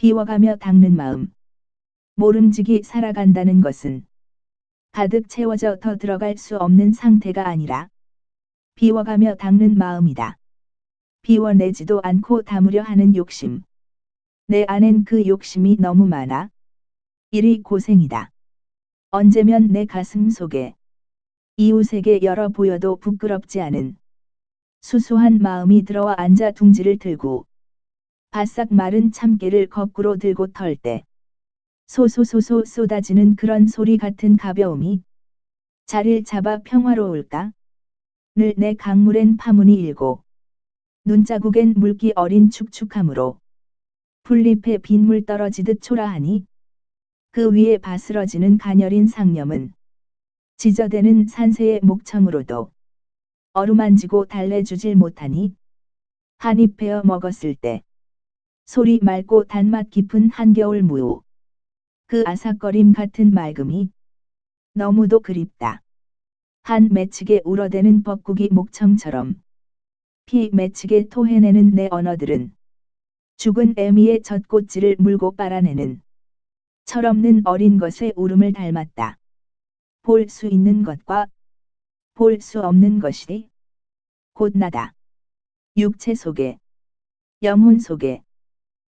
비워가며 닦는 마음. 모름지기 살아간다는 것은 가득 채워져 더 들어갈 수 없는 상태가 아니라 비워가며 닦는 마음이다. 비워내지도 않고 담으려 하는 욕심. 내 안엔 그 욕심이 너무 많아. 일이 고생이다. 언제면 내 가슴 속에 이웃에게 열어 보여도 부끄럽지 않은 수수한 마음이 들어와 앉아 둥지를 들고 바싹 마른 참깨를 거꾸로 들고 털 때 소소소소 쏟아지는 그런 소리 같은 가벼움이 자리를 잡아 평화로울까? 늘 내 강물엔 파문이 일고 눈자국엔 물기 어린 축축함으로 풀잎에 빗물 떨어지듯 초라하니 그 위에 바스러지는 가녀린 상념은 지저대는 산새의 목청으로도 어루만지고 달래주질 못하니 한입 베어 먹었을 때 소리 맑고 단맛 깊은 한겨울 무우 그 아삭거림 같은 맑음이 너무도 그립다. 한 매측에 울어대는 벚국이 목청처럼 피 매측에 토해내는 내 언어들은 죽은 애미의 젖꽃질을 물고 빨아내는 철없는 어린 것의 울음을 닮았다. 볼 수 있는 것과 볼 수 없는 것이 곧 나다. 육체 속에 영혼 속에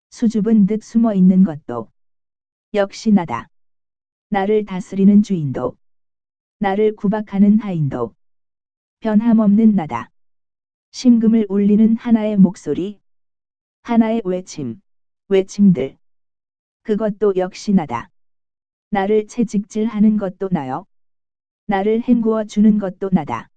수줍은 듯 숨어 있는 것도 역시 나다. 나를 다스리는 주인도 나를 구박하는 하인도 변함없는 나다. 심금을 울리는 하나의 목소리 하나의 외침 외침들 그것도 역시 나다. 나를 채찍질하는 것도 나요. 나를 헹구어 주는 것도 나다.